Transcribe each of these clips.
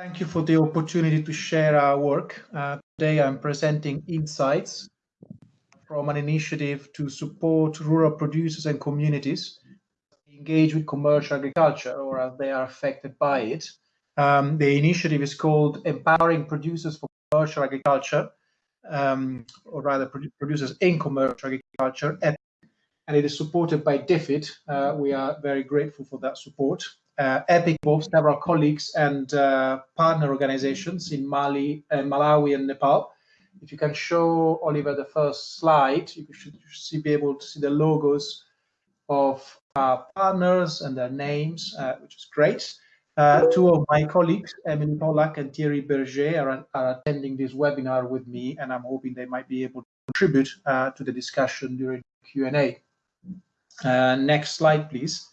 Thank you for the opportunity to share our work. Uh, today I'm presenting insights from an initiative to support rural producers and communities engage with commercial agriculture or as they are affected by it. Um, the initiative is called Empowering Producers for Commercial Agriculture, um, or rather producers in commercial agriculture, and it is supported by DFID. Uh, we are very grateful for that support EPIC both several colleagues and uh, partner organizations in Mali, uh, Malawi, and Nepal. If you can show Oliver the first slide, you should see, be able to see the logos of our partners and their names, uh, which is great. Uh, two of my colleagues, Emily Polack and Thierry Berger, are, are, attending this webinar with me, and I'm hoping they might be able to contribute uh, to the discussion during Q&A. next slide, please.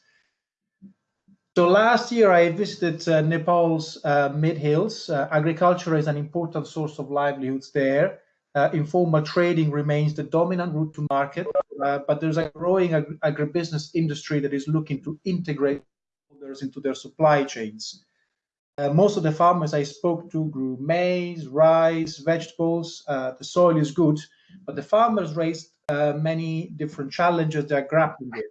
So last year I visited uh, Nepal's uh, mid-hills. Uh, agriculture is an important source of livelihoods there. Uh, informal trading remains the dominant route to market, uh, but there's a growing ag agribusiness industry that is looking to integrate others into their supply chains. Uh, most of the farmers I spoke to grew maize, rice, vegetables. the soil is good, but the farmers raised many different challenges they're grappling with.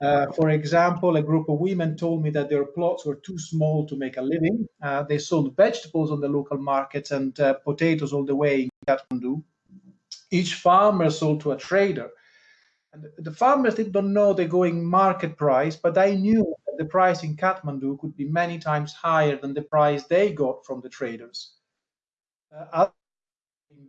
Uh, for example, a group of women told me that their plots were too small to make a living. Uh, they sold vegetables on the local markets and uh, potatoes all the way in Kathmandu. Each farmer sold to a trader. And the farmers did not know the going market price, but I knew that the price in Kathmandu could be many times higher than the price they got from the traders. Uh,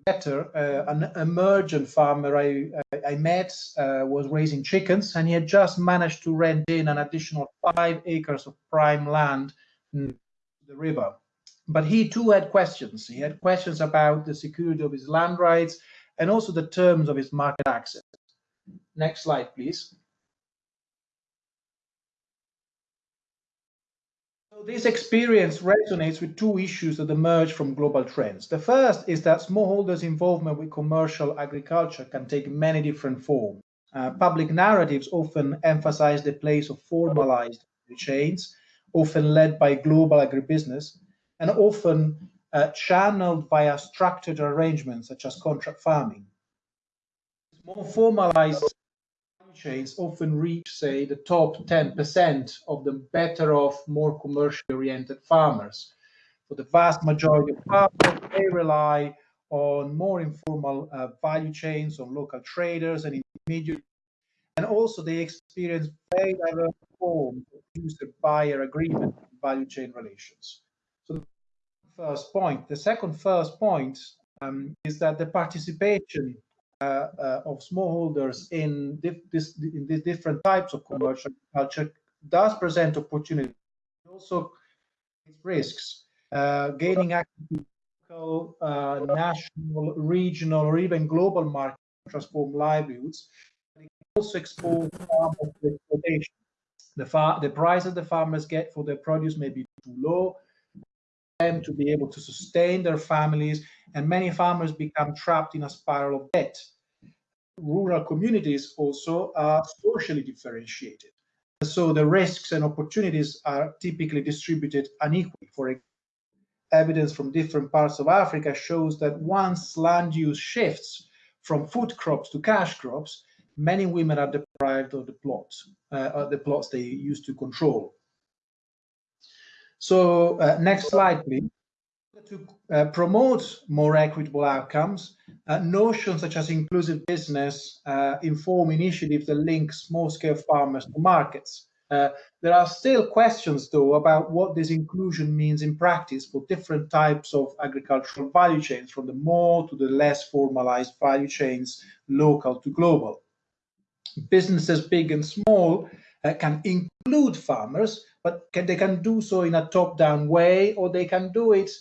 better. Uh, an emergent farmer I, I met uh, was raising chickens, and he had just managed to rent in an additional five acres of prime land the river. But he too had questions. He had questions about the security of his land rights and also the terms of his market access. Next slide, please. This experience resonates with two issues that emerge from global trends. The first is that smallholders' involvement with commercial agriculture can take many different forms. Uh, public narratives often emphasize the place of formalized chains, often led by global agribusiness, and often uh, channeled via structured arrangements such as contract farming. More formalized chains often reach, say, the top 10% of the better off, more commercially oriented farmers. For the vast majority of farmers, they rely on more informal uh, value chains, on local traders and intermediaries, and also they experience very diverse forms of user-buyer agreement value chain relations. So the first point. The second first point um, is that the participation of smallholders in, this, in these different types of commercial culture does present opportunities, also risks. Uh, gaining access to local, uh, national, regional, or even global markets transform livelihoods. It also expose farmers to exploitation. The, the prices the farmers get for their produce may be too low, for them to be able to sustain their families, and many farmers become trapped in a spiral of debt. Rural communities also are socially differentiated. So the risks and opportunities are typically distributed unequally. For evidence from different parts of Africa shows that once land use shifts from food crops to cash crops, many women are deprived of the plots, uh, the plots they used to control. So uh, next slide, please. To uh, promote more equitable outcomes, uh, notions such as inclusive business uh, inform initiatives that link small-scale farmers to markets. Uh, there are still questions, though, about what this inclusion means in practice for different types of agricultural value chains, from the more to the less formalized value chains, local to global. Businesses big and small uh, can include farmers, but can, they can do so in a top-down way, or they can do it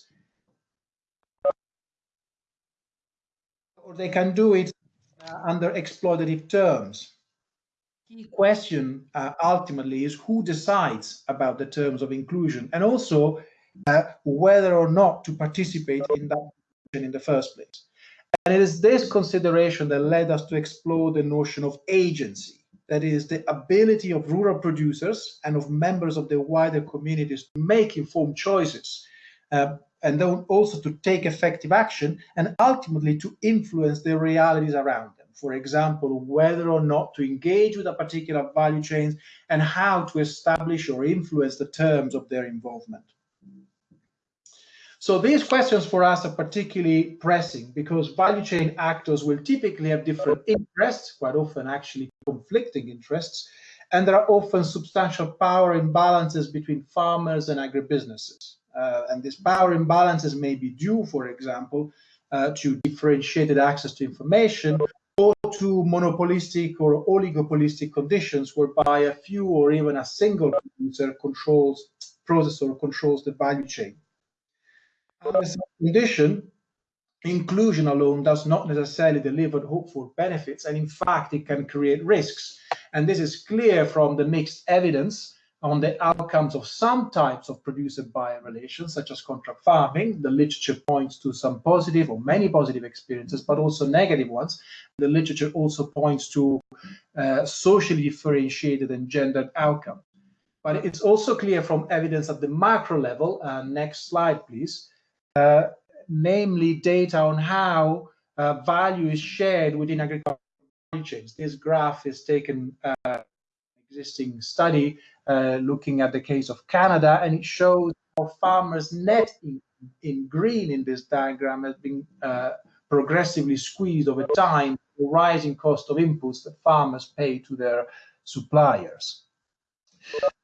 or they can do it uh, under exploitative terms. Key question uh, ultimately is who decides about the terms of inclusion and also uh, whether or not to participate in that in the first place. And it is this consideration that led us to explore the notion of agency that is the ability of rural producers and of members of the wider communities to make informed choices uh, and then also to take effective action and ultimately to influence the realities around them. For example, whether or not to engage with a particular value chain and how to establish or influence the terms of their involvement. So these questions for us are particularly pressing because value chain actors will typically have different interests, quite often actually conflicting interests, and there are often substantial power imbalances between farmers and agribusinesses. Uh, and these power imbalances may be due, for example, uh, to differentiated access to information or to monopolistic or oligopolistic conditions whereby a few or even a single producer controls, processor controls the value chain. Under such condition, inclusion alone does not necessarily deliver hopeful benefits, and in fact, it can create risks. And this is clear from the mixed evidence on the outcomes of some types of producer-buyer relations, such as contract farming. The literature points to some positive or many positive experiences, but also negative ones. The literature also points to uh, socially differentiated and gendered outcomes. But it's also clear from evidence at the macro level, uh, next slide, please, uh, namely data on how uh, value is shared within agricultural chains. This graph is taken uh, existing study uh, looking at the case of Canada, and it shows how farmers' net in, in green in this diagram has been uh, progressively squeezed over time, the rising cost of inputs that farmers pay to their suppliers.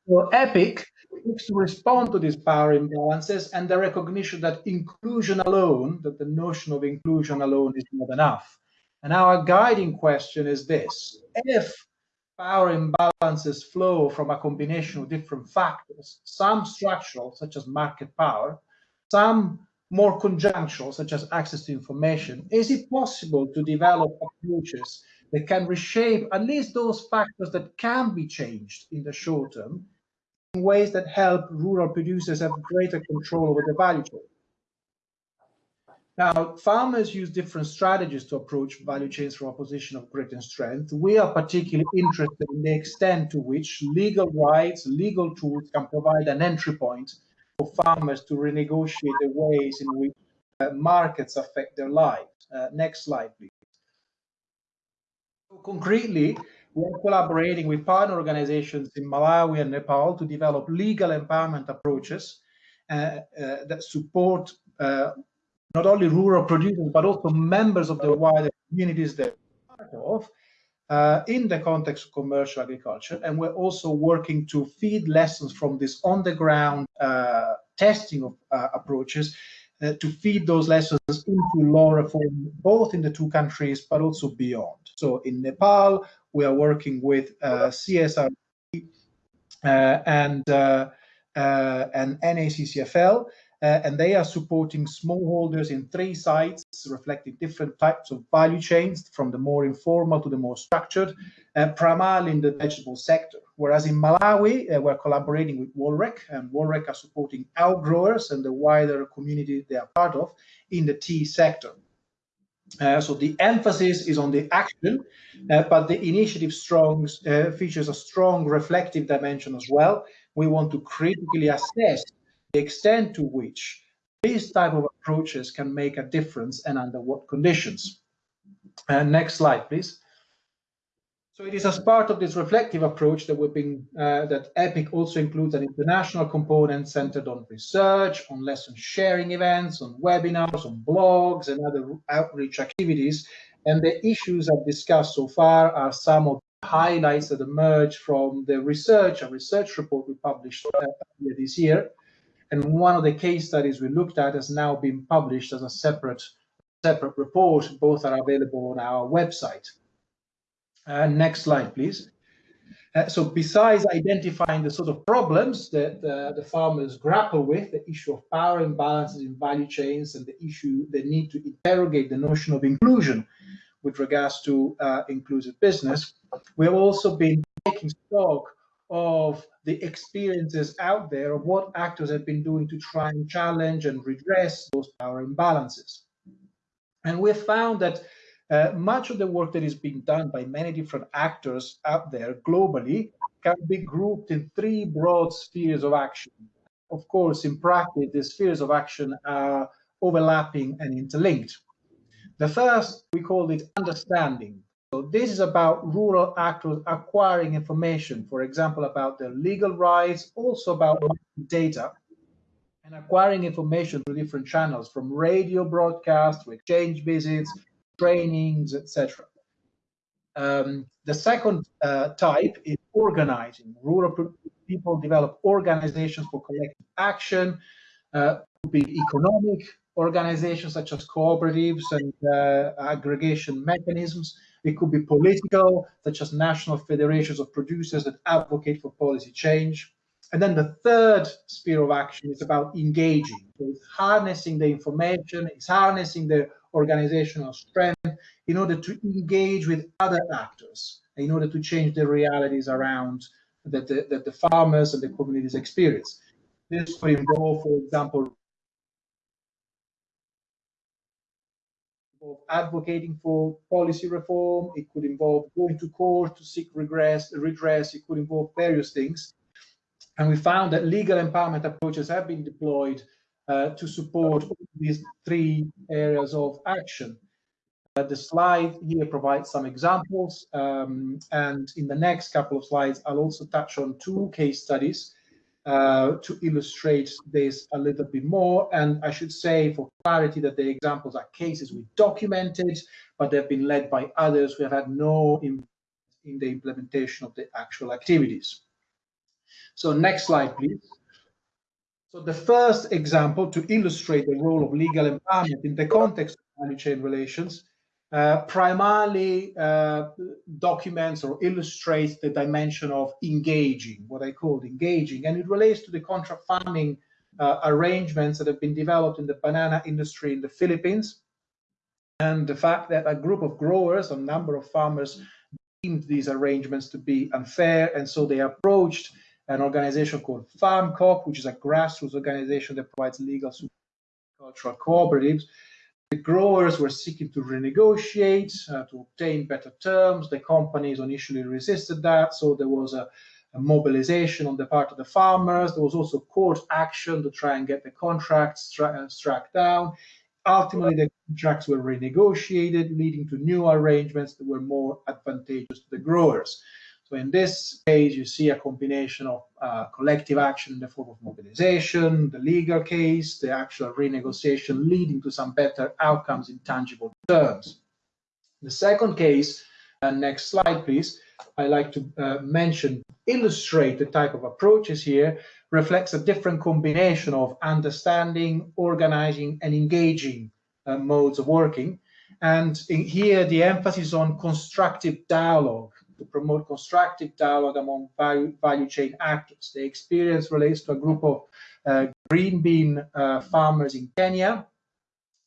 For EPIC, looks to respond to these power imbalances and the recognition that inclusion alone, that the notion of inclusion alone is not enough. And our guiding question is this. If power imbalances flow from a combination of different factors, some structural, such as market power, some more conjunctural, such as access to information, is it possible to develop approaches that can reshape at least those factors that can be changed in the short term in ways that help rural producers have greater control over the value chain. Now, farmers use different strategies to approach value chains from a position of greater strength. We are particularly interested in the extent to which legal rights, legal tools can provide an entry point for farmers to renegotiate the ways in which uh, markets affect their lives. Uh, next slide, please. So concretely, we are collaborating with partner organizations in Malawi and Nepal to develop legal empowerment approaches uh, uh, that support uh, not only rural producers, but also members of the wider communities they're part of uh, in the context of commercial agriculture. And we're also working to feed lessons from this on-the-ground uh, testing of uh, approaches uh, to feed those lessons into law reform, both in the two countries, but also beyond. So in Nepal, we are working with uh, uh, and, uh, and NACCFL, and they are supporting smallholders in three sites, reflecting different types of value chains, from the more informal to the more structured, primarily in the vegetable sector. Whereas in Malawi, uh, we're collaborating with WOLREC, and WOLREC are supporting outgrowers and the wider community they are part of in the tea sector. Uh, so the emphasis is on the action, uh, but the initiative strong, uh, features a strong reflective dimension as well. We want to critically assess the extent to which these type of approaches can make a difference and under what conditions. Uh, next slide, please. So it is as part of this reflective approach that we've been uh, that EPIC also includes an international component centered on research, on lesson sharing events, on webinars, on blogs, and other outreach activities. And the issues I've discussed so far are some of the highlights that emerge from the research, a research report we published earlier this year. And one of the case studies we looked at has now been published as a separate separate report. Both are available on our website. Uh, next slide, please. Uh, so besides identifying the sort of problems that uh, the farmers grapple with, the issue of power imbalances in value chains and the issue, the need to interrogate the notion of inclusion with regards to uh, inclusive business, we have also been taking stock of the experiences out there of what actors have been doing to try and challenge and redress those power imbalances. And we've found that uh, much of the work that is being done by many different actors out there globally can be grouped in three broad spheres of action. Of course, in practice, the spheres of action are overlapping and interlinked. The first, we call it understanding. So this is about rural actors acquiring information, for example, about their legal rights, also about data, and acquiring information through different channels, from radio broadcasts to exchange visits, trainings, etc. Um, the second uh, type is organizing. Rural people develop organizations for collective action, uh, be economic organizations such as cooperatives and uh, aggregation mechanisms. It could be political, such as national federations of producers that advocate for policy change. And then the third sphere of action is about engaging. So it's harnessing the information, it's harnessing the organizational strength in order to engage with other actors, in order to change the realities around that the, that the farmers and the communities experience. This could involve, for example, advocating for policy reform. It could involve going to court to seek regress, redress. It could involve various things. And we found that legal empowerment approaches have been deployed uh, to support these three areas of action. Uh, the slide here provides some examples, um, and in the next couple of slides, I'll also touch on two case studies uh, to illustrate this a little bit more. And I should say for clarity that the examples are cases we documented, but they've been led by others who have had no in, in the implementation of the actual activities. So next slide, please. So the first example to illustrate the role of legal empowerment in the context of value chain relations uh, primarily uh, documents or illustrates the dimension of engaging, what I call engaging, and it relates to the contract farming uh, arrangements that have been developed in the banana industry in the Philippines, and the fact that a group of growers, a number of farmers, deemed these arrangements to be unfair, and so they approached an organization called FarmCoop, which is a grassroots organization that provides legal support to cultural cooperatives, the growers were seeking to renegotiate, uh, to obtain better terms. The companies initially resisted that, so there was a, a, mobilization on the part of the farmers. There was also court action to try and get the contracts uh, struck down. Ultimately, the contracts were renegotiated, leading to new arrangements that were more advantageous to the growers. So in this case, you see a combination of uh, collective action in the form of mobilization, the legal case, the actual renegotiation leading to some better outcomes in tangible terms. The second case, uh, next slide, please, I like to uh, mention, illustrate the type of approaches here, reflects a different combination of understanding, organizing, and engaging uh, modes of working. And here, the emphasis on constructive dialogue to promote constructive dialogue among value, value chain actors. The experience relates to a group of uh, green bean uh, farmers in Kenya.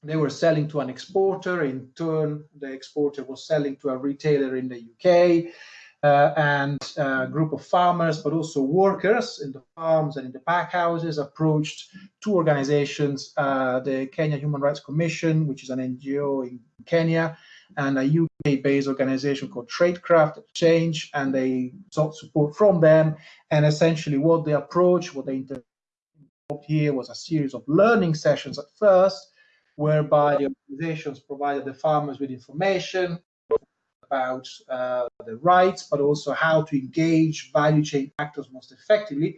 They were selling to an exporter. In turn, the exporter was selling to a retailer in the UK. Uh, and a group of farmers, but also workers in the farms and in the pack houses approached two organizations, uh, the Kenya Human Rights Commission, which is an NGO in Kenya, and a UK-based organization called Traidcraft Exchange, and they sought support from them. And essentially, what they approached, what they involved here was a series of learning sessions at first, whereby the organizations provided the farmers with information about uh, the rights, but also how to engage value chain actors most effectively.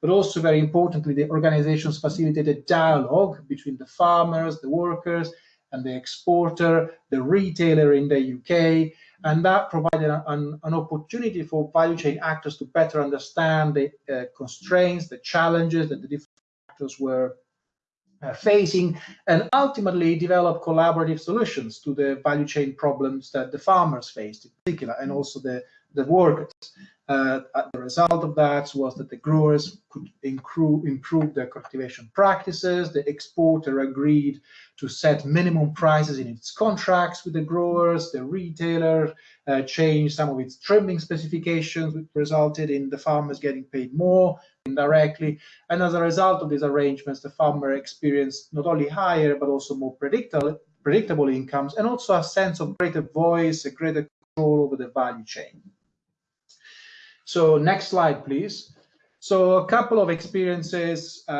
But also, very importantly, the organizations facilitated dialogue between the farmers, the workers, and the exporter, the retailer in the UK, and that provided an, an opportunity for value chain actors to better understand the uh, constraints, the challenges that the different actors were uh, facing, and ultimately develop collaborative solutions to the value chain problems that the farmers faced in particular, and also the, the workers. Uh, the result of that was that the growers could improve, improve their cultivation practices. The exporter agreed to set minimum prices in its contracts with the growers. The retailer uh, changed some of its trimming specifications, which resulted in the farmers getting paid more indirectly. And as a result of these arrangements, the farmer experienced not only higher but also more predictable predictable incomes, and also a sense of greater voice, a greater control over the value chain. So next slide, please. So a couple of experiences uh,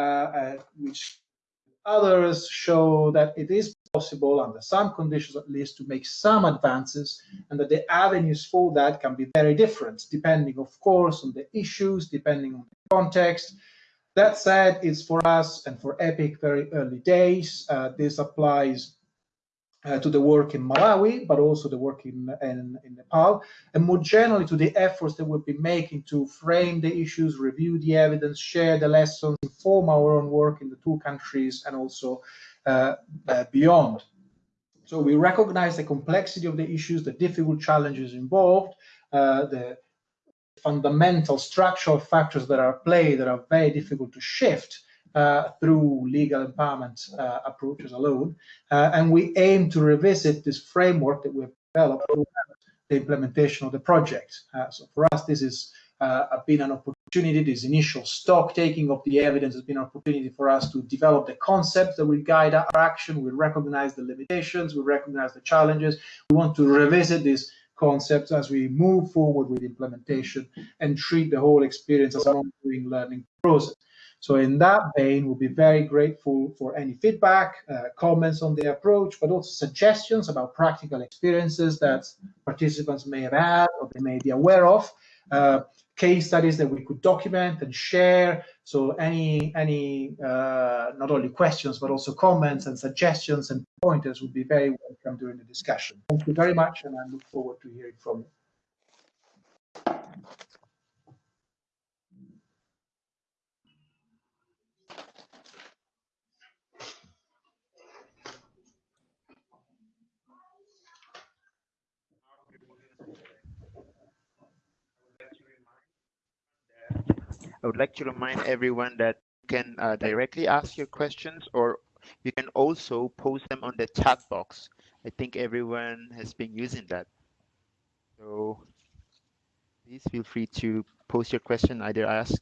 uh, which others show that it is possible under some conditions at least to make some advances and that the avenues for that can be very different depending of course on the issues depending on the context that said it's for us and for epic very early days uh, this applies uh, to the work in Malawi, but also the work in, in, in, Nepal, and more generally to the efforts that we've been making to frame the issues, review the evidence, share the lessons, inform our own work in the two countries and also uh, uh, beyond. So we recognize the complexity of the issues, the difficult challenges involved, uh, the fundamental structural factors that are at play that are very difficult to shift, through legal empowerment uh, approaches alone. Uh, and we aim to revisit this framework that we've developed the implementation of the project. Uh, so for us, this has uh, been an opportunity, this initial stock taking of the evidence has been an opportunity for us to develop the concepts that will guide our action. We recognize the limitations, we recognize the challenges. We want to revisit these concepts as we move forward with implementation and treat the whole experience as an ongoing learning process. So in that vein, we'll be very grateful for any feedback, uh, comments on the approach, but also suggestions about practical experiences that participants may have had or they may be aware of, uh, case studies that we could document and share. So any, any uh, not only questions, but also comments and suggestions and pointers would be very welcome during the discussion. Thank you very much, and I look forward to hearing from you. I would like to remind everyone that you can uh, directly ask your questions or you can also post them on the chat box. I think everyone has been using that. So please feel free to post your question, either ask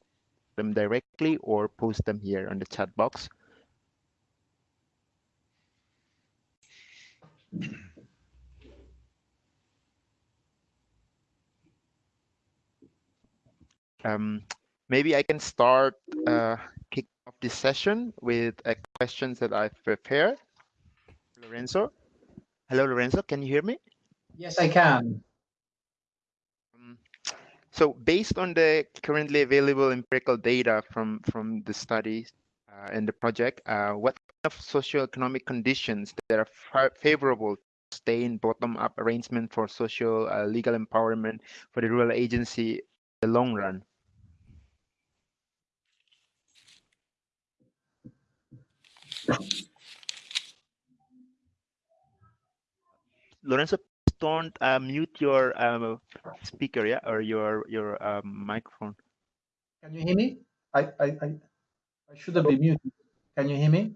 them directly or post them here on the chat box. Um, maybe I can start uh, kick off this session with uh, questions that I've prepared. Lorenzo, hello, Lorenzo, can you hear me? Yes, I can. Um, so based on the currently available empirical data from, from the studies uh, and the project, uh, what kind of socioeconomic conditions that are favorable to stay in bottom-up arrangement for social uh, legal empowerment for the rural agency in the long run? Lorenzo, don't uh, mute your um, speaker, yeah, or your your um, microphone. Can you hear me? I, I I I should have been muted. Can you hear me?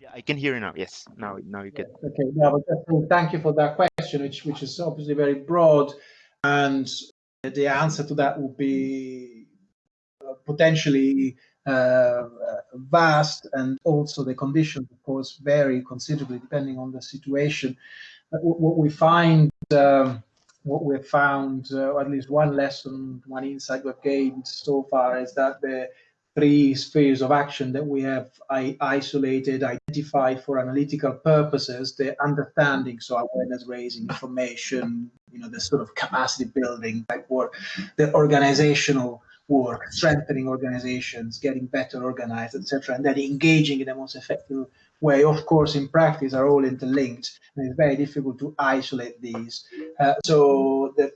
Yeah, I can hear you now. Yes, now now you can. Okay, yeah, but thank you for that question, which which is obviously very broad, and the answer to that would be uh, potentially uh, vast and also the conditions, of course, vary considerably depending on the situation. what we find, um, what we've found, uh, at least one lesson, one insight we've gained so far is that the three spheres of action that we have isolated, identified for analytical purposes, the understanding, so awareness raising, information, you know, the sort of capacity building type work, the organizational work, strengthening organizations, getting better organized, etc., and then engaging in the most effective way. Of course, in practice, are all interlinked, and it's very difficult to isolate these. Uh, so the,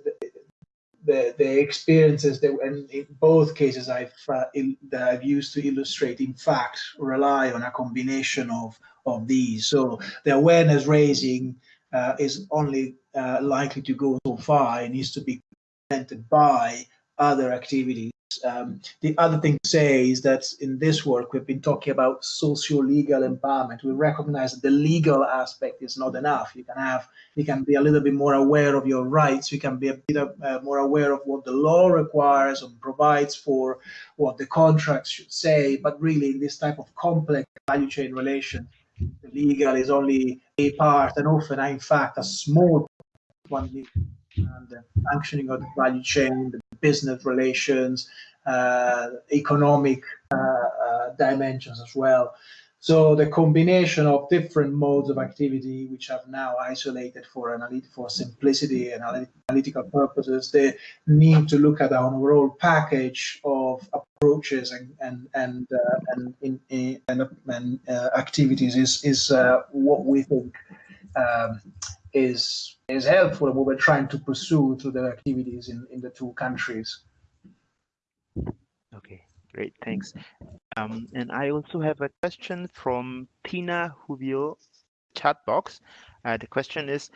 the, the experiences that and in both cases I've uh, that I've used to illustrate, in fact, rely on a combination of of these. So the awareness raising uh, is only uh, likely to go so far. It needs to be complemented by other activities um, the other thing to say is that in this work, we've been talking about socio-legal empowerment. We recognize that the legal aspect is not enough. You can have, you can be a little bit more aware of your rights. You can be a bit uh, more aware of what the law requires and provides for, what the contracts should say. But really, in this type of complex value chain relation, the legal is only a part and often in fact a small one and the functioning of the value chain, the business relations, uh, economic uh, uh, dimensions as well. So the combination of different modes of activity, which have now isolated for for simplicity and analytical purposes, they need to look at an overall package of approaches and and and uh, and, in, in, and, and uh, activities is is uh, what we think um, is is helpful what we're trying to pursue through the activities in in the two countries. Okay, great, thanks. Um, and I also have a question from Tina Huvio chat box. Uh, the question is,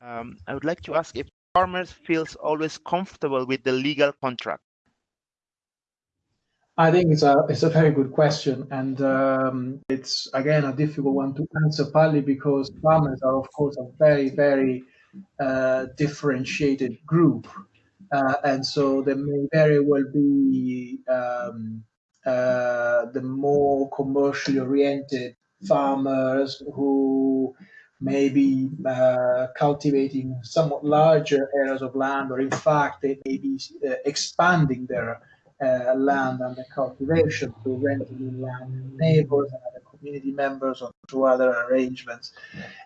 um, I would like to ask if farmers feels always comfortable with the legal contract. I think it's a it's a very good question, and um, it's again a difficult one to answer, partly because farmers are of course a very very uh, differentiated group, uh, and so there may very well be um, uh, the more commercially oriented farmers who may be uh, cultivating somewhat larger areas of land, or in fact, they may be uh, expanding their uh, land under cultivation through renting land neighbors and other community members or to other arrangements.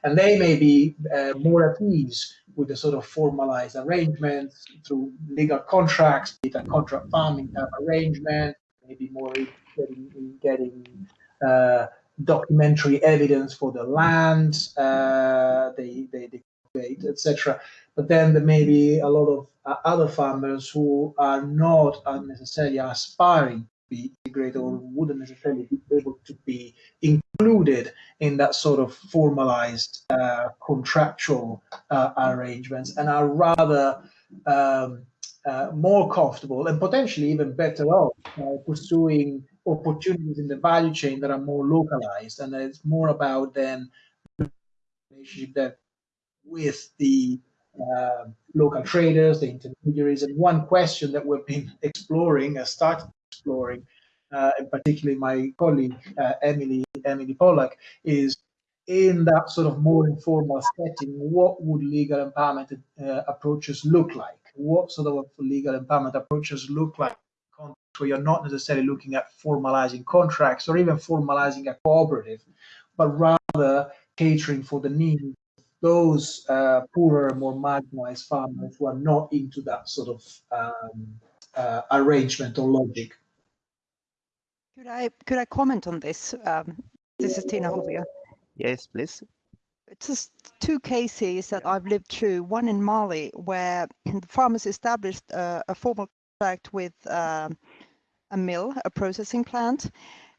And they may be uh, more at ease with the sort of formalized arrangements through legal contracts, be it contract farming type arrangement, maybe more in, in getting uh, documentary evidence for the land uh, they, they, they etc. But then there may be a lot of uh, other farmers who are not necessarily aspiring to be integrated or wouldn't necessarily be able to be included in that sort of formalized uh, contractual uh, arrangements and are rather um, uh, more comfortable and potentially even better off uh, pursuing opportunities in the value chain that are more localized and it's more about then relationship that with the uh, local traders, the intermediaries. And one question that we've been exploring, uh, started exploring, uh, and particularly my colleague uh, Emily Emily Polack, is in that sort of more informal setting, what would legal empowerment uh, approaches look like? What sort of legal empowerment approaches look like? Where you're not necessarily looking at formalizing contracts or even formalizing a cooperative, but rather catering for the needs those uh, poorer, more marginalized farmers who are not into that sort of um, uh, arrangement or logic. Could I could I comment on this? Um, this is Tina Hovia. Yes, please. It's just two cases that I've lived through. One in Mali, where the farmers established a, a formal contract with um, a mill, a processing plant,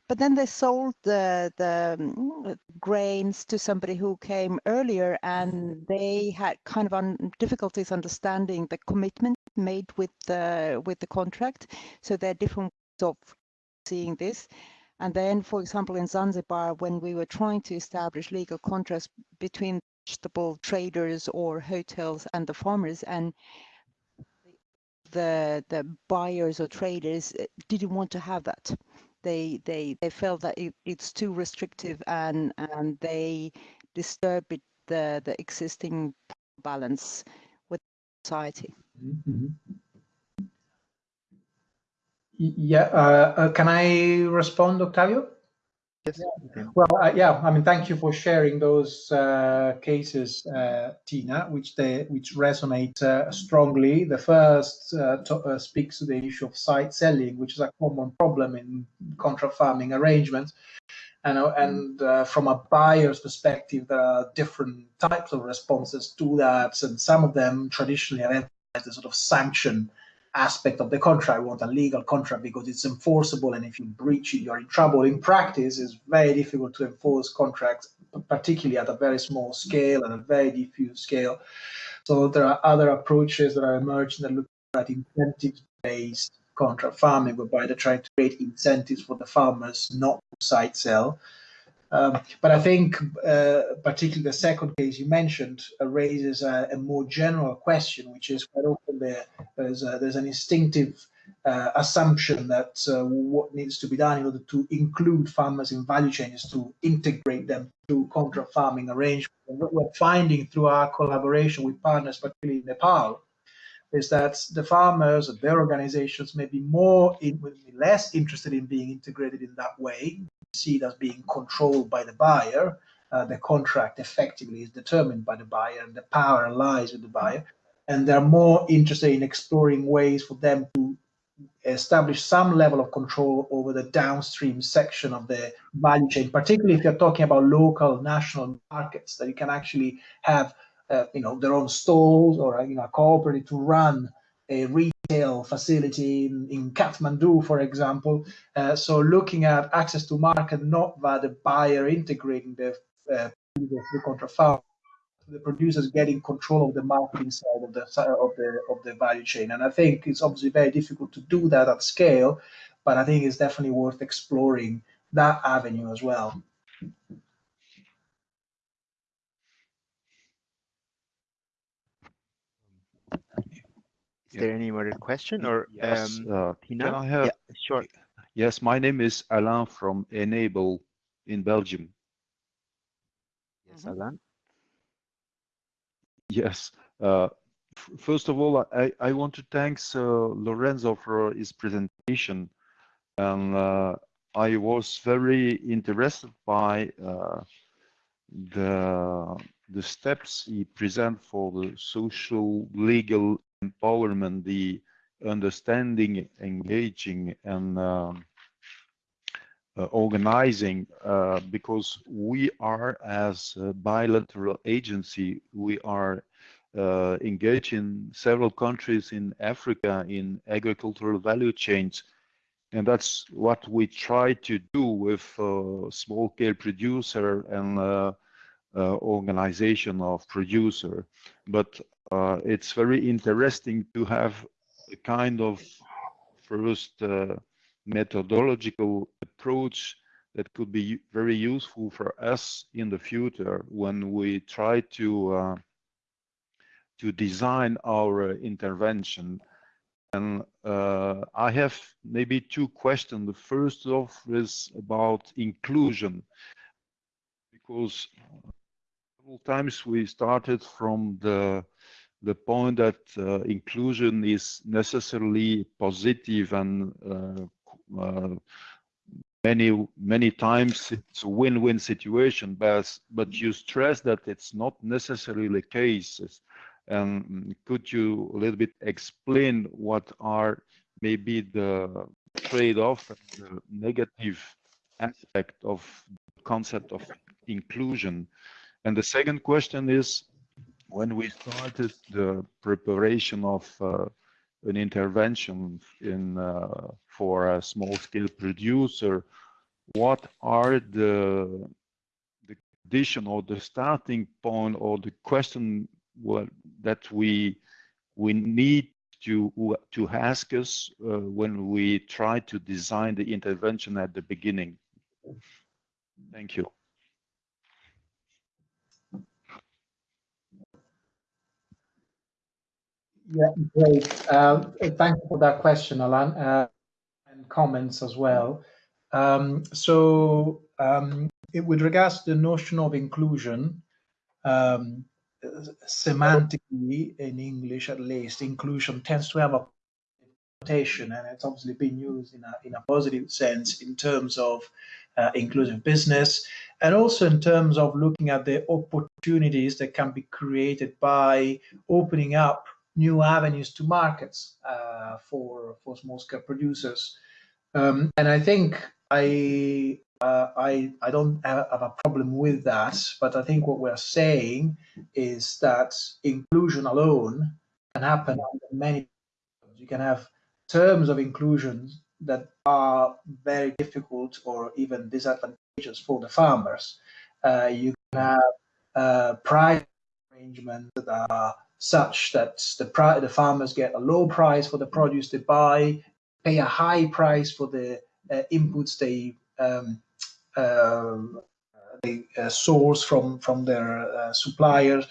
but then they sold the the mm, grains to somebody who came earlier, and they had kind of un, difficulties understanding the commitment made with the with the contract. So there are different ways of seeing this. And then, for example, in Zanzibar, when we were trying to establish legal contracts between vegetable traders or hotels and the farmers, and the the buyers or traders eh, didn't want to have that they they they felt that it, it's too restrictive and and they disturb it, the the existing balance with society. Mm -hmm. Yeah, uh, uh, can I respond, Octavio? Yes. Well, uh, yeah. I mean, thank you for sharing those uh, cases, uh, Tina, which they which resonate uh, strongly. The first uh, to, uh, speaks to the issue of side selling, which is a common problem in contract farming arrangements. And, and from a buyer's perspective, there are different types of responses to that, and some of them traditionally identify the sort of sanction aspect of the contract. We want a legal contract because it's enforceable, and if you breach it, you're in trouble. In practice, it's very difficult to enforce contracts, particularly at a very small scale and a very diffuse scale. So there are other approaches that are emerging that look at incentive-based contract farming, whereby they're trying to create incentives for the farmers not to side sell. Um, but I think, uh, particularly the second case you mentioned, uh, raises a, a, more general question, which is quite often there, there's, a, there's an instinctive uh, assumption that uh, what needs to be done in order to include farmers in value chains to integrate them to contract farming arrangements. And what we're finding through our collaboration with partners, particularly in Nepal, is that the farmers and their organizations may be more in, less interested in being integrated in that way, see it as being controlled by the buyer. Uh, the contract effectively is determined by the buyer and the power lies with the buyer. And they're more interested in exploring ways for them to establish some level of control over the downstream section of the value chain, particularly if you're talking about local national markets that you can actually have uh, you know their own stalls or you know a cooperative to run a retail facility in, in Kathmandu, for example. Uh, so looking at access to market, not via the buyer integrating the uh, the contra farm the producers getting control of the marketing side of the of the of the value chain. And I think it's obviously very difficult to do that at scale, but I think it's definitely worth exploring that avenue as well. Is there any more question or yes, um, uh, Tina? Can I have? Yeah, sure. Yes, my name is Alain from Enabel in Belgium. Yes, Alain. Yes. Uh, first of all, I, I want to thank uh, Lorenzo for his presentation. And uh, I was very interested by uh, the, the steps he present for the social legal empowerment, the understanding, engaging, and um, uh, organizing uh, because we are as a bilateral agency we are uh, engaged in several countries in Africa in agricultural value chains. And that's what we try to do with uh, small scale producer and uh, uh, organization of producer but it's very interesting to have a kind of first methodological approach that could be very useful for us in the future when we try to uh, to design our intervention. And uh, I have maybe two questions. The first of is about inclusion, because several times we started from the the point that uh, inclusion is necessarily positive and uh, uh, many many times it's a win-win situation but but you stress that it's not necessarily the case. And could you a little bit explain what are maybe the trade-off the negative aspect of the concept of inclusion and the second question is when we started the preparation of uh, an intervention in uh, for a small scale producer what are the the condition or the starting point or the question that we we need to to ask us uh, when we try to design the intervention at the beginning? Thank you Yeah, great. Uh, thank you for that question, Alan, uh, and comments as well. Um, so, um, it, with regards to the notion of inclusion, um, semantically, in English at least, inclusion tends to have a connotation, and it's obviously been used in a, in a positive sense in terms of uh, inclusive business, and also in terms of looking at the opportunities that can be created by opening up new avenues to markets uh, for for small scale producers. Um, and I think I, uh, I I don't have, a problem with that. But I think what we're saying is that inclusion alone can happen under many. You can have terms of inclusion that are very difficult or even disadvantageous for the farmers. Uh, you can have uh, price arrangements that are such that the, the farmers get a low price for the produce they buy, pay a high price for the uh, inputs they um, um they uh, source from from their uh, suppliers,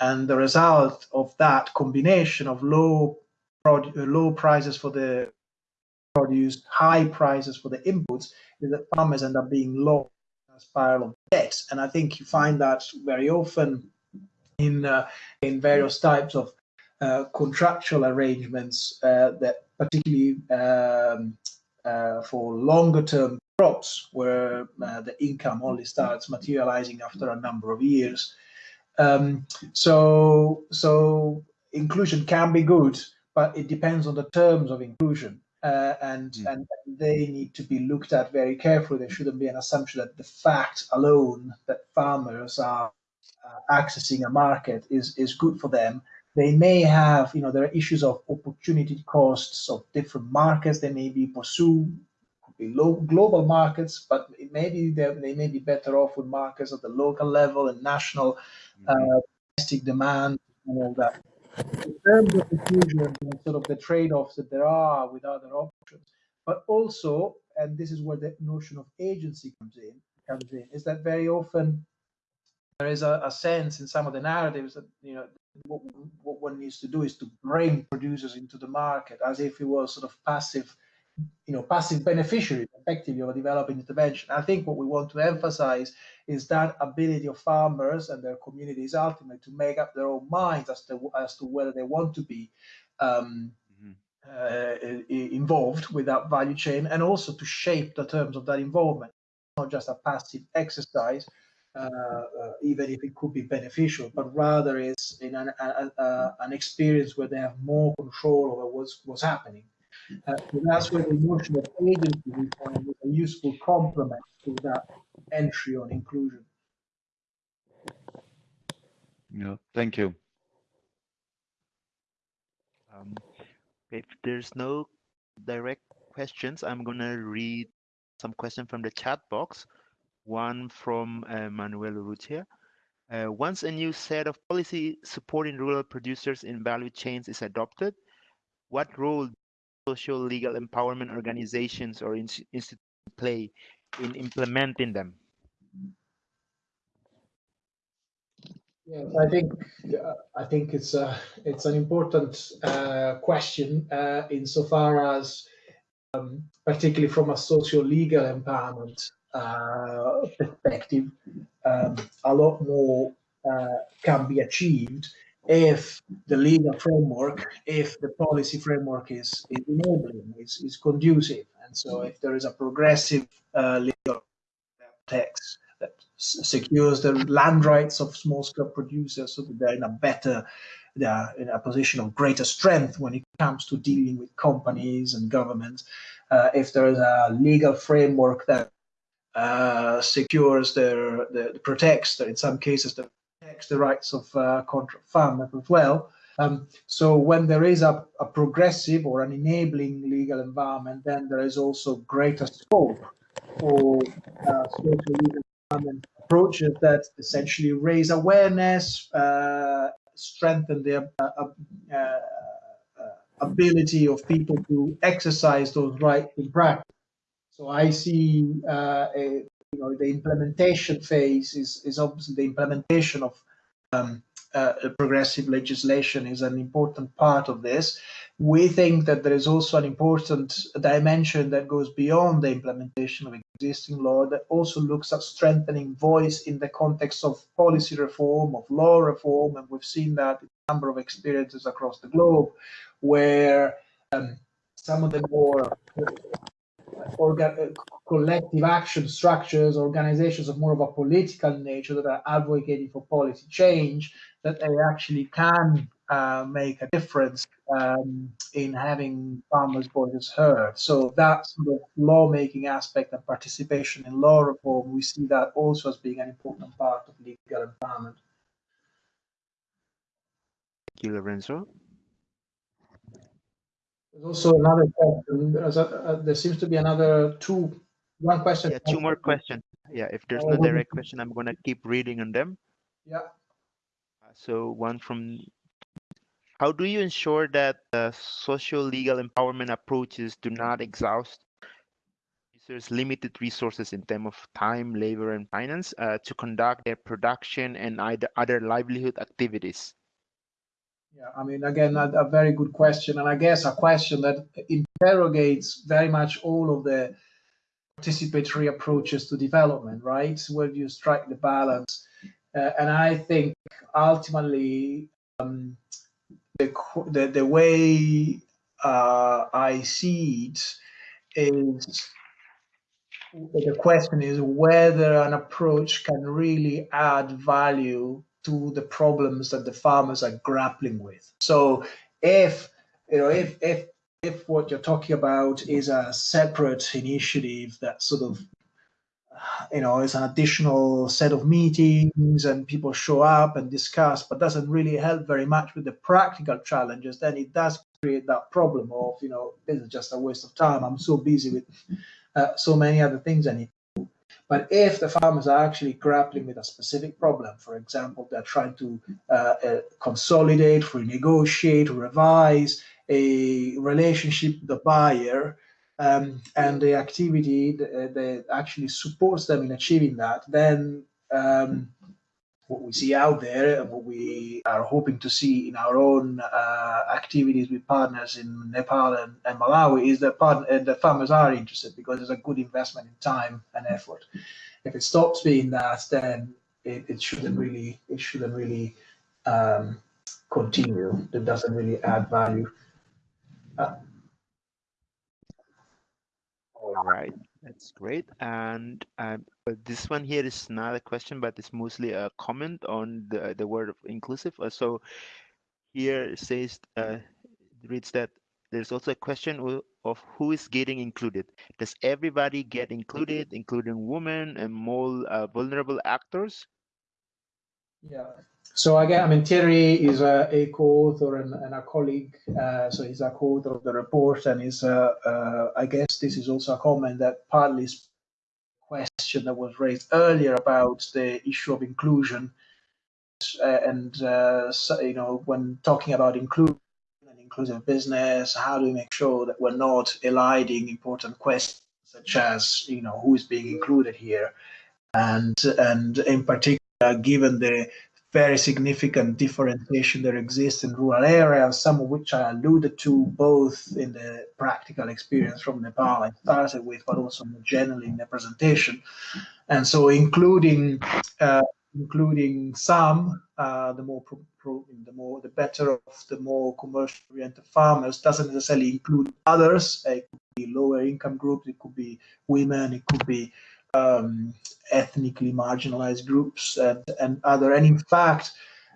and the result of that combination of low low prices for the produce high prices for the inputs is that farmers end up being low a spiral of debt. And I think you find that very often in uh, in various types of uh, contractual arrangements uh, that particularly um, uh, for longer term crops where uh, the income only starts materializing after a number of years. Um, so so inclusion can be good, but it depends on the terms of inclusion. Uh, and, mm. and they need to be looked at very carefully. There shouldn't be an assumption that the fact alone that farmers are accessing a market is, is good for them. They may have, you know, there are issues of opportunity costs of different markets. They may be pursue could be low, global markets, but it may be they may be better off with markets at the local level and national uh, mm-hmm. domestic demand and all that in terms of inclusion and sort of the trade-offs that there are with other options, but also, and this is where the notion of agency comes in, comes in, is that very often there is a, a sense in some of the narratives that you know what, what one needs to do is to bring producers into the market as if it was sort of passive you know, passive beneficiaries effectively of a developing intervention. I think what we want to emphasize is that ability of farmers and their communities ultimately to make up their own minds as to as to whether they want to be um, mm-hmm. uh, involved with that value chain, and also to shape the terms of that involvement, not just a passive exercise. Uh, uh, even if it could be beneficial, but rather is in an, a, a, an experience where they have more control over what's what's happening. Uh, so that's where the notion of agency we find is a useful complement to that entry on inclusion. Yeah, thank you. Um, if there's no direct questions, I'm going to read some questions from the chat box. One from uh, Manuel Urrutia. Uh, once a new set of policy supporting rural producers in value chains is adopted, what role do social legal empowerment organizations or institutions play in implementing them? Yes, I think uh, I think it's a it's an important uh, question uh, insofar as, um, particularly from a social legal empowerment uh, perspective, um, a lot more uh, can be achieved if the legal framework, if the policy framework is, is enabling, is, is conducive. And so if there is a progressive uh, legal text that secures the land rights of small scale producers so that they're in a better, they're in a position of greater strength when it comes to dealing with companies and governments. Uh, if there is a legal framework that uh, secures their, the, protects, in some cases, the protects the rights of uh, contract farmers as well. Um, so when there is a, a, progressive or an enabling legal environment, then there is also greater scope for uh, social legal environment approaches that essentially raise awareness, uh, strengthen the uh, uh, uh, ability of people to exercise those rights in practice. So I see a, you know, the implementation phase is, is obviously the implementation of um, uh, progressive legislation is an important part of this. We think that there is also an important dimension that goes beyond the implementation of existing law that also looks at strengthening voice in the context of policy reform, of law reform, and we've seen that in a number of experiences across the globe where um, some of the more collective action structures, organizations of more of a political nature that are advocating for policy change, that they actually can uh, make a difference um, in having farmers' voices heard. So that sort of lawmaking aspect and participation in law reform, we see that also as being an important part of legal empowerment. Thank you, Lorenzo. There's also another question. There's a, uh, there seems to be another two, one question. Yeah, two more questions. Yeah, if there's no direct question, I'm going to keep reading on them. Yeah. Uh, so one from, how do you ensure that uh, social legal empowerment approaches do not exhaust users' limited resources in terms of time, labor, and finance uh, to conduct their production and either other livelihood activities? Yeah, I mean, again, a, a, very good question, and I guess a question that interrogates very much all of the participatory approaches to development, right? Where do you strike the balance? Uh, and I think ultimately um, the, the, the way uh, I see it is the question is whether an approach can really add value to the problems that the farmers are grappling with. So if you know if if if what you're talking about is a separate initiative that sort of you know is an additional set of meetings and people show up and discuss but doesn't really help very much with the practical challenges then it does create that problem of you know this is just a waste of time i'm so busy with uh, so many other things i need but if the farmers are actually grappling with a specific problem for example they're trying to uh, uh, consolidate renegotiate revise a relationship with the buyer um, and the activity that, that, actually supports them in achieving that, then um, what we see out there and what we are hoping to see in our own uh, activities with partners in Nepal and, and Malawi is that part, uh, the farmers are interested because it's a good investment in time and effort. If it stops being that, then it, it shouldn't really it shouldn't really um, continue. It doesn't really add value. All right, that's great. And um, this one here is not a question, but it's mostly a comment on the, the word of inclusive. Uh, so here it says, uh, reads that there's also a question of who is getting included. Does everybody get included, including women and more uh, vulnerable actors? Yeah, so again, I mean, Thierry is a, a co-author and, and, a colleague. Uh, so he's a co-author of the report, and is, uh, uh, I guess, this is also a comment that partly is question that was raised earlier about the issue of inclusion, uh, and uh, so, you know, when talking about inclusion and inclusive business, how do we make sure that we're not eliding important questions such as, you know, who is being included here, and and in particular, given the very significant differentiation that exists in rural areas, some of which I alluded to both in the practical experience from Nepal I started with, but also more generally in the presentation. And so including uh, including some, uh, the more the more the better of the more commercial oriented farmers doesn't necessarily include others. It could be lower income groups, it could be women, it could be um, ethnically marginalized groups and, and other. And in fact,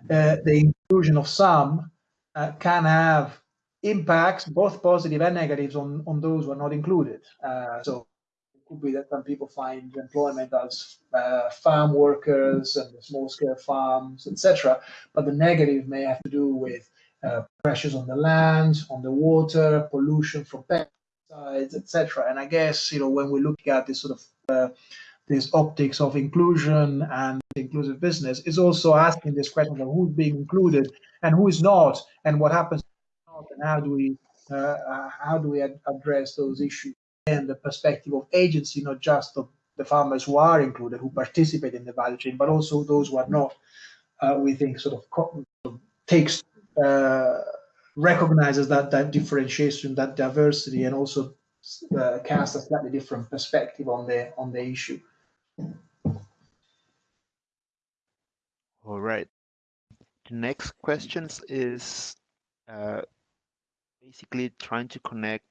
uh, the inclusion of some uh, can have impacts, both positive and negatives, on, on those who are not included. Uh, so it could be that some people find employment as uh, farm workers and small-scale farms, etc. But the negative may have to do with uh, pressures on the land, on the water, pollution from pesticides, etc. And I guess you know when we look at this sort of this optics of inclusion and inclusive business is also asking this question of who's being included and who is not, and what happens and how do we uh, uh, how do we ad address those issues and the perspective of agency, not just of the farmers who are included, who participate in the value chain, but also those who are not. Uh, we think sort of takes uh, recognizes that that differentiation, that diversity, and also uh, cast a slightly different perspective on the on the issue. All right. The next questions is uh, basically trying to connect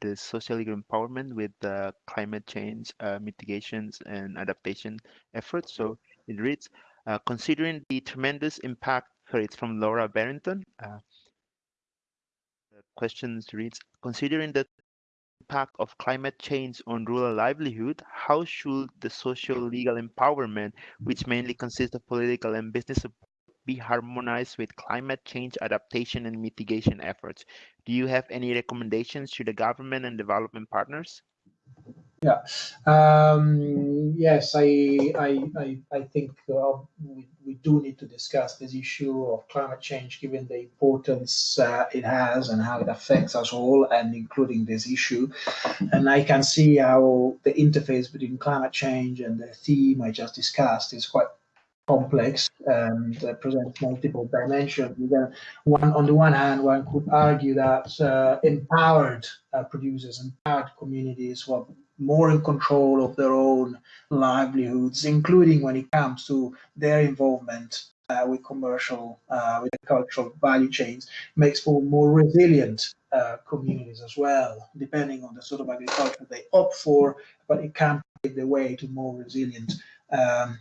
the social empowerment with the climate change uh, mitigations and adaptation efforts. So it reads, uh, considering the tremendous impact, it's from Laura Barrington. Uh, the questions reads, considering the impact of climate change on rural livelihood, how should the social legal empowerment, which mainly consists of political and business support, be harmonized with climate change adaptation and mitigation efforts? Do you have any recommendations to the government and development partners? Yeah. Um, yes, I, I, I, I think uh, we, we do need to discuss this issue of climate change, given the importance uh, it has and how it affects us all, and including this issue. And I can see how the interface between climate change and the theme I just discussed is quite complex and uh, presents multiple dimensions. One, on the one hand, one could argue that uh, empowered uh, producers, empowered communities who are more in control of their own livelihoods, including when it comes to their involvement uh, with commercial, uh, with cultural value chains, makes for more resilient uh, communities as well, depending on the sort of agriculture they opt for, but it can pave the way to more resilient um,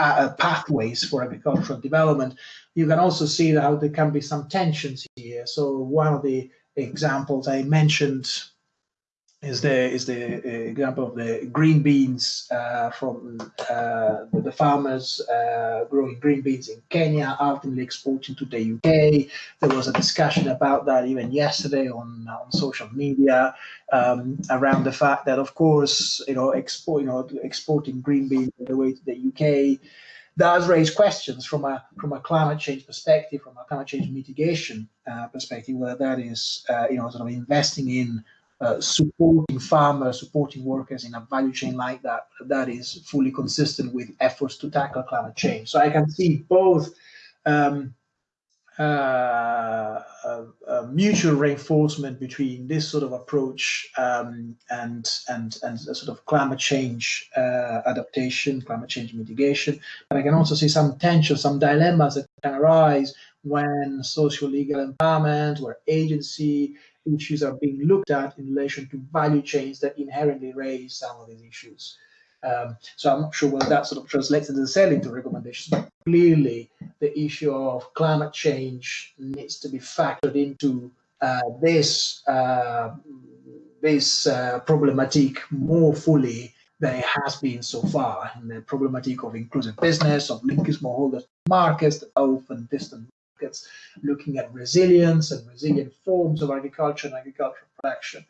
uh, uh, pathways for agricultural development. You can also see how there can be some tensions here. So one of the examples I mentioned is the is the uh, example of the green beans uh, from uh, the, farmers uh, growing green beans in Kenya, ultimately exporting to the UK. There was a discussion about that even yesterday on on social media um, around the fact that, of course, you know, export you know exporting green beans the way to the UK does raise questions from a from a climate change perspective, from a climate change mitigation uh, perspective, whether that is uh, you know sort of investing in uh, supporting farmers, supporting workers in a value chain like that, that is fully consistent with efforts to tackle climate change. So I can see both um, uh, mutual reinforcement between this sort of approach um, and and and sort of climate change uh, adaptation, climate change mitigation. But I can also see some tension, some dilemmas that can arise when social legal empowerment, where agency issues are being looked at in relation to value chains that inherently raise some of these issues. Um, so I'm not sure whether that sort of translates necessarily into recommendations, but clearly the issue of climate change needs to be factored into uh, this uh, this uh, problematic more fully than it has been so far. And the problematic of inclusive business, of linking smallholders to markets that often distant markets, looking at resilience and resilient forms of agriculture and agricultural production.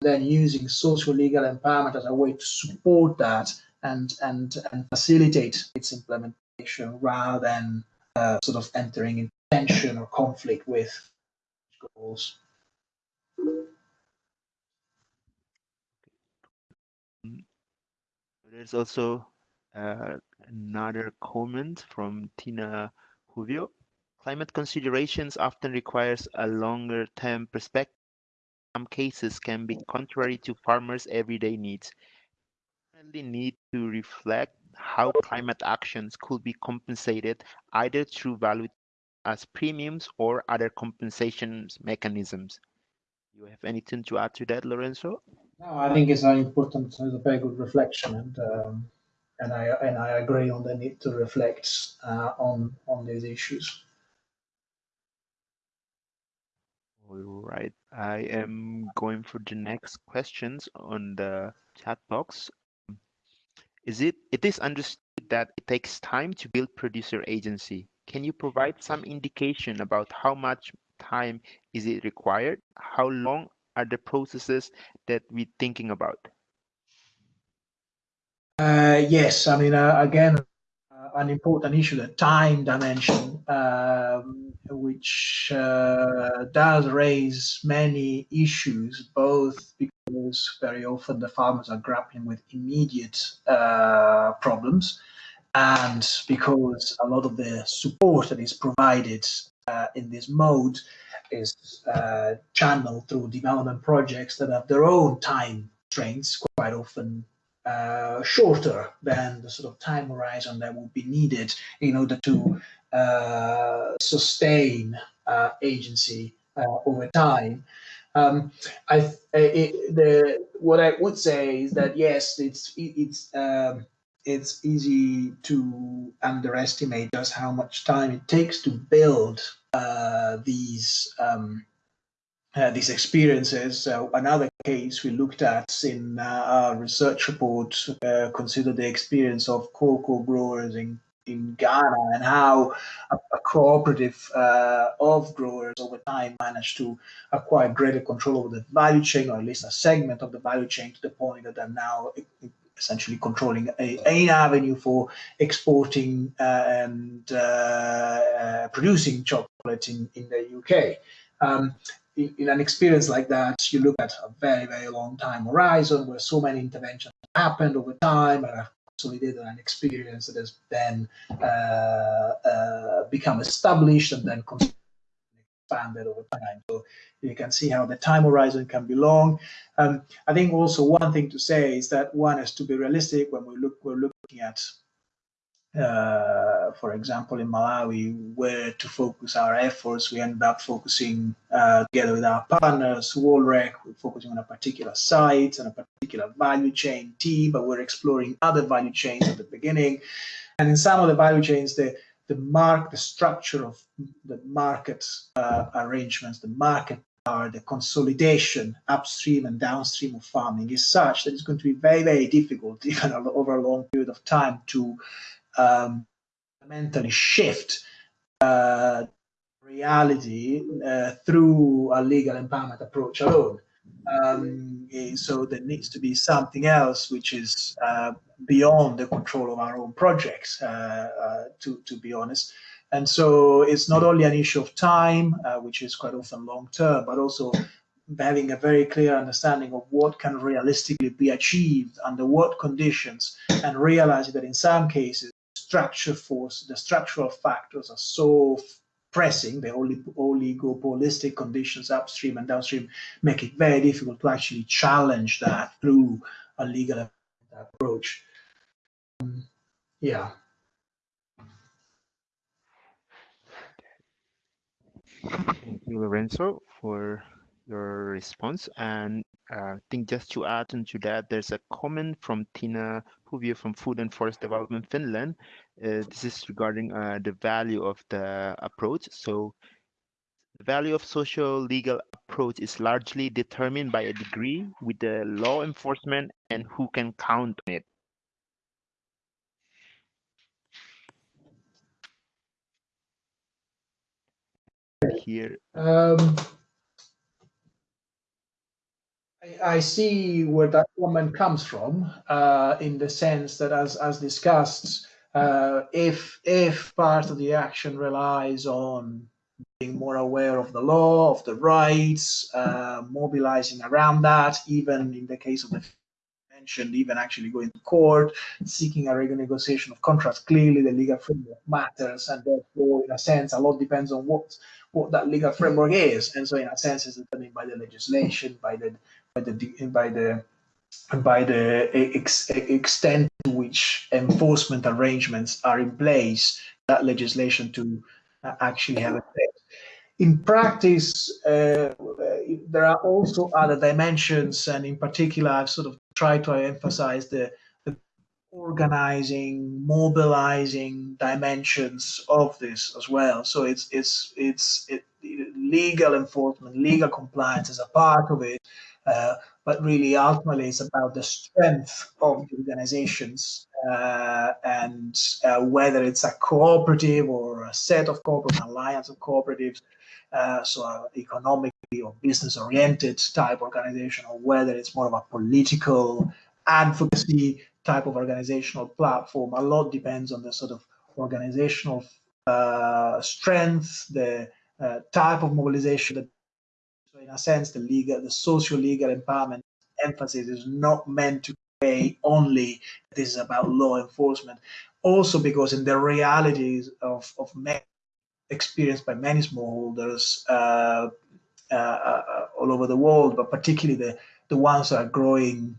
Then using social legal empowerment as a way to support that and and and facilitate its implementation rather than uh, sort of entering in tension or conflict with goals. There's also uh, another comment from Tiina Huvio. Climate considerations often requires a longer term perspective. Some cases can be contrary to farmers' everyday needs. We need to reflect how climate actions could be compensated either through value as premiums or other compensation mechanisms. Do you have anything to add to that, Lorenzo? No, I think it's an important, it's a very good reflection, and um, and I and I agree on the need to reflect uh, on on these issues. All right, I am going for the next questions on the chat box. Is it it is understood that it takes time to build producer agency? Can you provide some indication about how much time is it required? How long are the processes that we're thinking about? Uh, yes, I mean, uh, again, an important issue, the time dimension. Um, which uh, does raise many issues, both because very often the farmers are grappling with immediate uh, problems, and because a lot of the support that is provided uh, in this mode is uh, channeled through development projects that have their own time constraints, quite often uh, shorter than the sort of time horizon that would be needed in order to uh, sustain uh, agency uh, over time. Um, I it, the what I would say is that yes, it's it's um, it's easy to underestimate just how much time it takes to build uh, these um, uh, these experiences. Uh, another case we looked at in our research report considered the experience of cocoa growers in in Ghana and how a, a cooperative uh, of growers over time managed to acquire greater control over the value chain, or at least a segment of the value chain, to the point that they're now essentially controlling a, an avenue for exporting uh, and uh, uh producing chocolate in, in the UK. Um, in, an experience like that, you look at a very, very long time horizon where so many interventions happened over time and a consolidated an experience that has then uh, uh, become established and then expanded over time. So you can see how the time horizon can be long. Um, I think also one thing to say is that one has to be realistic when we look we're looking at uh, for example, in Malawi, where to focus our efforts, we end up focusing uh, together with our partners, WorldRec, we're focusing on a particular site and a particular value chain team, but we're exploring other value chains at the beginning. And in some of the value chains, the the mark, the structure of the market uh, arrangements, the market are the consolidation upstream and downstream of farming is such that it's going to be very, very difficult, even over a long period of time, to um, fundamentally shift uh, reality uh, through a legal empowerment approach alone. Um, eh, so there needs to be something else which is uh, beyond the control of our own projects, uh, uh, to, to be honest. And so it's not only an issue of time, uh, which is quite often long term, but also having a very clear understanding of what can realistically be achieved under what conditions and realizing that in some cases structure force, the structural factors are so pressing, the oligopolistic conditions upstream and downstream make it very difficult to actually challenge that through a legal approach. Um, yeah. Thank you, Lorenzo, for your response. And uh, I think just to add into that, there's a comment from Tiina Huvio from Food and Forest Development Finland. Uh, this is regarding uh, the value of the approach. So the value of social legal approach is largely determined by a degree with the law enforcement and who can count on it. Here. Um, I see where that comment comes from, uh, in the sense that, as as discussed, uh, if if part of the action relies on being more aware of the law, of the rights, uh, mobilizing around that, even in the case of the mentioned, even actually going to court, seeking a renegotiation of contracts, clearly the legal framework matters, and therefore, in a sense, a lot depends on what what that legal framework is, and so in a sense, it's determined by the legislation, by the by the by the by the ex extent to which enforcement arrangements are in place, that legislation to uh, actually have effect. In practice, uh, there are also other dimensions, and in particular, I've sort of tried to emphasize the, the organizing, mobilizing dimensions of this as well. So it's it's it's it, legal enforcement, legal compliance is a part of it, uh, but really ultimately it's about the strength of the organizations uh, and uh, whether it's a cooperative or a set of cooperative alliance of cooperatives, uh, so economically or business oriented type organization, or whether it's more of a political advocacy type of organizational platform. A lot depends on the sort of organizational uh, strength, the type of mobilization that in a sense, the legal, the social legal empowerment emphasis is not meant to say only this is about law enforcement. Also because in the realities of, of many, experienced by many smallholders uh, uh, uh, all over the world, but particularly the, the ones that are growing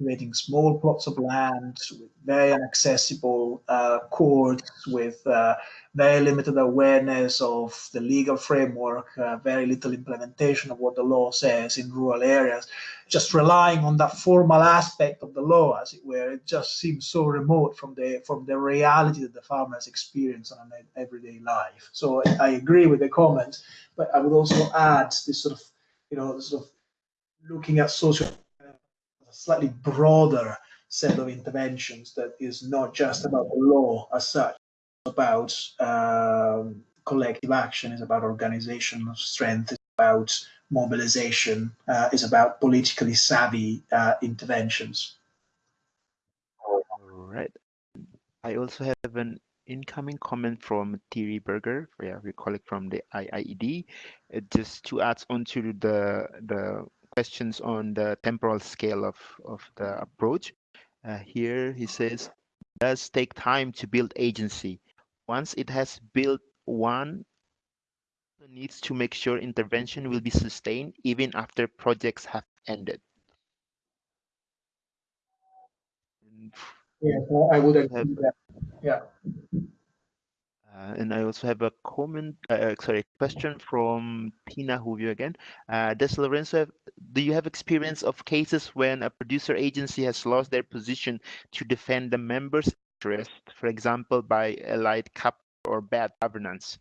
cultivating small plots of land with very inaccessible uh, courts, with uh, very limited awareness of the legal framework, uh, very little implementation of what the law says in rural areas, just relying on that formal aspect of the law, as it were, it just seems so remote from the from the reality that the farmers experience on an everyday life. So I, agree with the comment, but I would also add this sort of, you know, sort of looking at social slightly broader set of interventions that is not just about the law as such, about um, collective action, is about organizational strength, it's about mobilization, uh, is about politically savvy uh, interventions. All right. I also have an incoming comment from Thierry Berger, yeah, we call it from the IIED, uh, just to add on to the the questions on the temporal scale of, of the approach. Uh, here he says, does take time to build agency. Once it has built one, needs to make sure intervention will be sustained even after projects have ended. Yeah, I would agree with that. Yeah. Uh, and I also have a comment, uh, sorry, question from Tiina Huvio again. Uh, does Lorenzo have, do you have experience of cases when a producer agency has lost their position to defend the members' interest, for example, by allied cap or bad governance?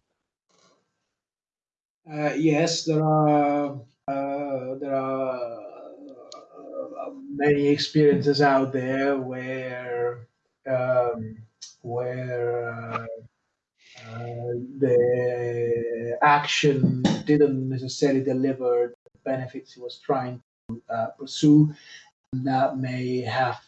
Uh, yes, there are uh, there are uh, many experiences out there where um, where uh, uh, the action didn't necessarily deliver the benefits he was trying to uh, pursue. And that may have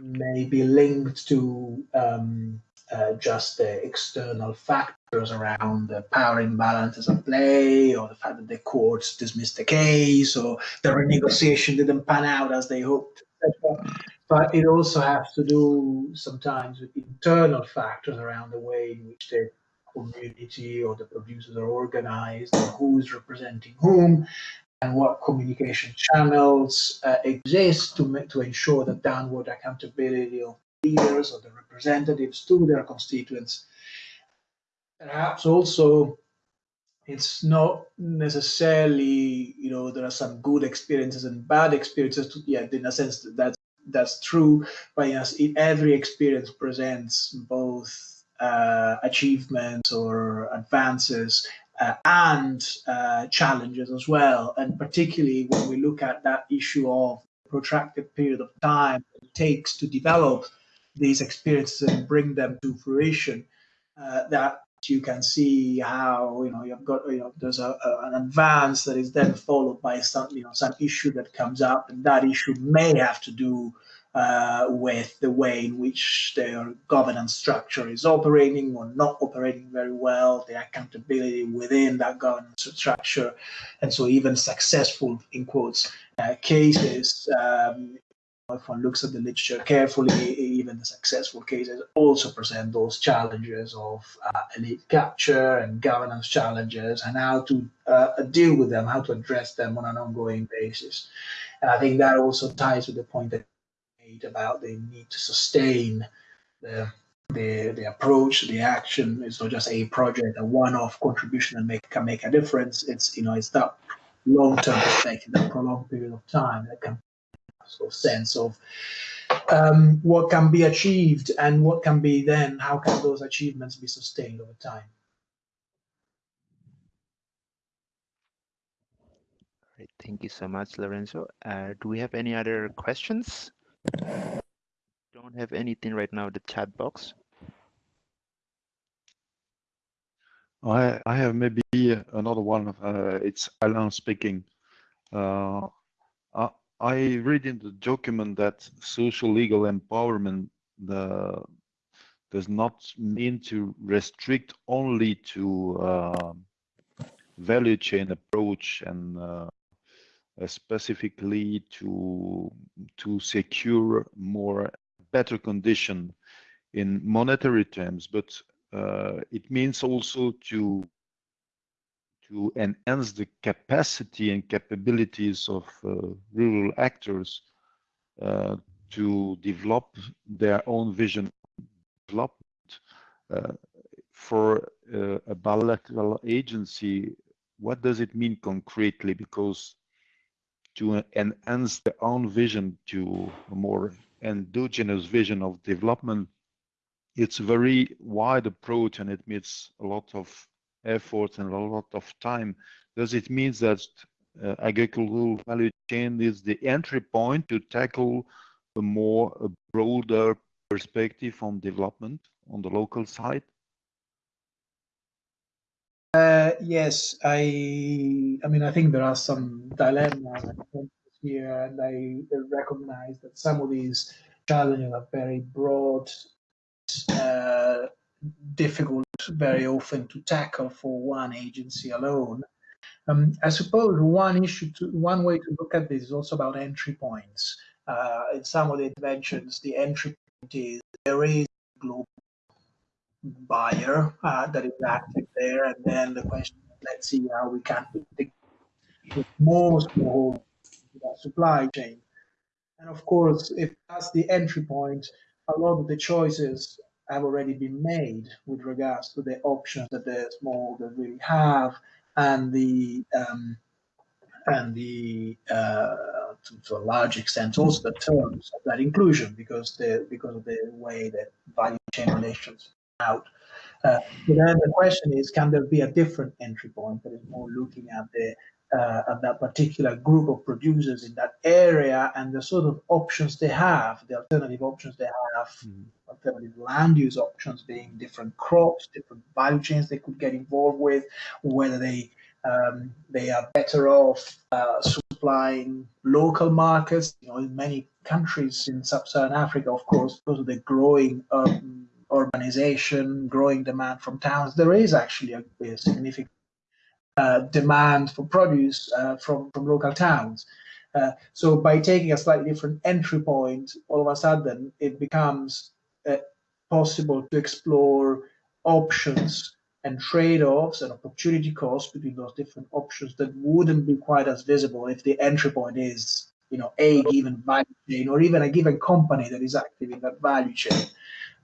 may be linked to um, uh, just the external factors around the power imbalances at play, or the fact that the courts dismissed the case, or the renegotiation didn't pan out as they hoped, etc. But it also has to do sometimes with internal factors around the way in which the community or the producers are organized, and who's representing whom, and what communication channels uh, exist to make, to ensure the downward accountability of leaders or the representatives to their constituents. Perhaps also it's not necessarily, you know, there are some good experiences and bad experiences. To, yeah, in a sense that that's, true, but yes, it, every experience presents both uh, achievements or advances uh, and uh, challenges as well. And particularly when we look at that issue of protracted period of time it takes to develop these experiences and bring them to fruition, uh, that you can see how you know you've got you know there's a, a, an advance that is then followed by some you know some issue that comes up, and that issue may have to do uh, with the way in which their governance structure is operating or not operating very well, the accountability within that governance structure, and so even successful in quotes uh, cases um, if one looks at the literature carefully, even the successful cases also present those challenges of uh, elite capture and governance challenges and how to uh, deal with them, how to address them on an ongoing basis. And I think that also ties with the point that made about the need to sustain the the the approach, the action. It's not just a project, a one-off contribution and make can make a difference. It's you know it's that long-term perspective, that prolonged period of time that can sort of sense of um, what can be achieved and what can be then, how can those achievements be sustained over time? Great, thank you so much, Lorenzo. Uh, do we have any other questions? Don't have anything right now in the chat box. I, I have maybe another one. Uh, it's Alan speaking. Uh, I read in the document that social legal empowerment the, does not mean to restrict only to uh, value chain approach and uh, specifically to to secure more better condition in monetary terms, but uh, it means also to to enhance the capacity and capabilities of uh, rural actors uh, to develop their own vision development. Uh, for uh, a bilateral agency, what does it mean concretely? Because to enhance their own vision to a more endogenous vision of development, it's a very wide approach and it needs a lot of effort and a lot of time, does it mean that uh, agricultural value chain is the entry point to tackle a more a broader perspective on development on the local side? Uh, yes, I. I mean, I think there are some dilemmas here, and I recognize that some of these challenges are very broad, uh, difficult very often to tackle for one agency alone. Um, I suppose one issue, to, one way to look at this is also about entry points. uh, in some of the interventions, the entry point is there is a global buyer uh, that is active there, and then the question, let's see how we can with more small supply chain. And of course, if that's the entry point, a lot of the choices have already been made with regards to the options that the small that really have and the um, and the uh, to, to, a large extent also the terms of that inclusion because the because of the way that value chain relations out. Uh, but then the question is, can there be a different entry point that is more looking at the uh, at that particular group of producers in that area and the sort of options they have, the alternative options they have, mm. Alternative land use options being different crops, different value chains they could get involved with, whether they um, they are better off uh, supplying local markets. You know, in many countries in sub-Saharan Africa, of course, because of the growing um, urbanization, growing demand from towns, there is actually a, a significant uh, demand for produce uh, from, from local towns. Uh, so by taking a slightly different entry point, all of a sudden it becomes uh, possible to explore options and trade-offs and opportunity costs between those different options that wouldn't be quite as visible if the entry point is, you know, a given value chain or even a given company that is active in that value chain.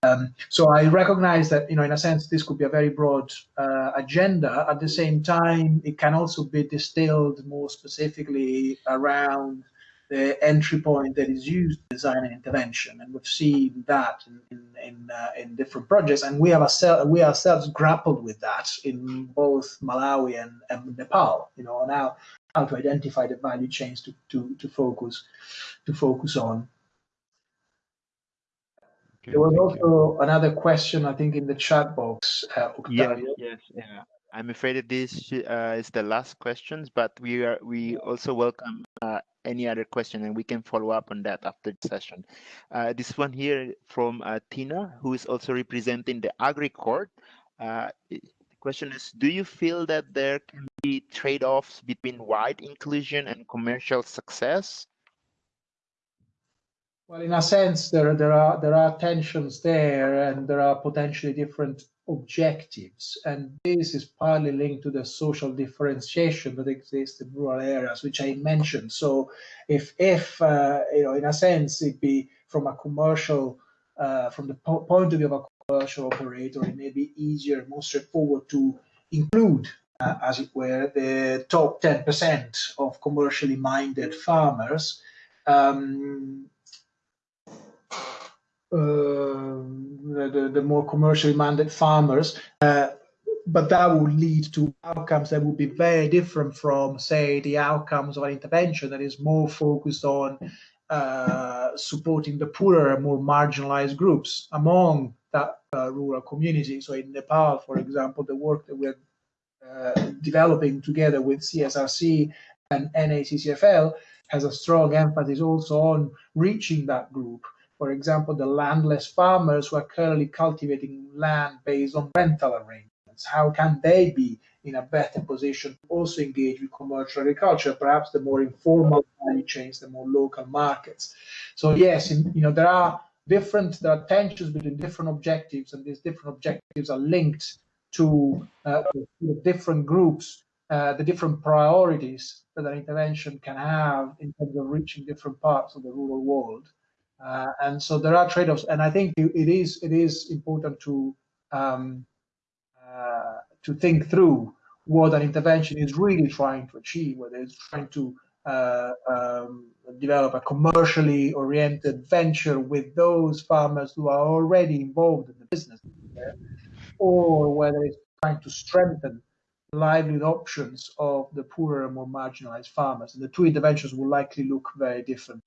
Um, so I recognize that, you know, in a sense, this could be a very broad uh, agenda. At the same time, it can also be distilled more specifically around the entry point that is used to design an intervention, and we've seen that in in in, uh, in different projects, and we have ourselves we ourselves grappled with that in both Malawi and, and Nepal. You know, now how to identify the value chains to to to focus to focus on. Okay, there was also you. another question, I think, in the chat box. Uh, yes, yes, yeah. I'm afraid that this uh, is the last questions, but we are we also welcome uh, any other question, and we can follow up on that after the session. Uh, this one here from uh, Tiina, who is also representing the AgriCord. Uh, the question is: Do you feel that there can be trade-offs between wide inclusion and commercial success? Well, in a sense, there there are there are tensions there, and there are potentially different objectives, and this is partly linked to the social differentiation that exists in rural areas, which I mentioned. So, if if uh, you know, in a sense, it be from a commercial, uh, from the po point of view of a commercial operator, it may be easier, more straightforward to include uh, as it were, the top 10% of commercially minded farmers. Um, the, the, more commercially minded farmers. Uh, but that would lead to outcomes that would be very different from, say, the outcomes of an intervention that is more focused on uh, supporting the poorer, and more marginalized groups among that uh, rural community. So in Nepal, for example, the work that we're uh, developing together with CSRC and NACCFL has a strong emphasis also on reaching that group for example, the landless farmers who are currently cultivating land based on rental arrangements. How can they be in a better position to also engage with commercial agriculture, perhaps the more informal value chains, the more local markets? So yes, in, you know there are different there are tensions between different objectives, and these different objectives are linked to uh, different groups, uh, the different priorities that an intervention can have in terms of reaching different parts of the rural world. Uh, and so there are trade-offs, and I think it is it is important to um, uh, to think through what an intervention is really trying to achieve, whether it's trying to uh, um, develop a commercially oriented venture with those farmers who are already involved in the business, or whether it's trying to strengthen livelihood options of the poorer and more marginalized farmers. And the two interventions will likely look very different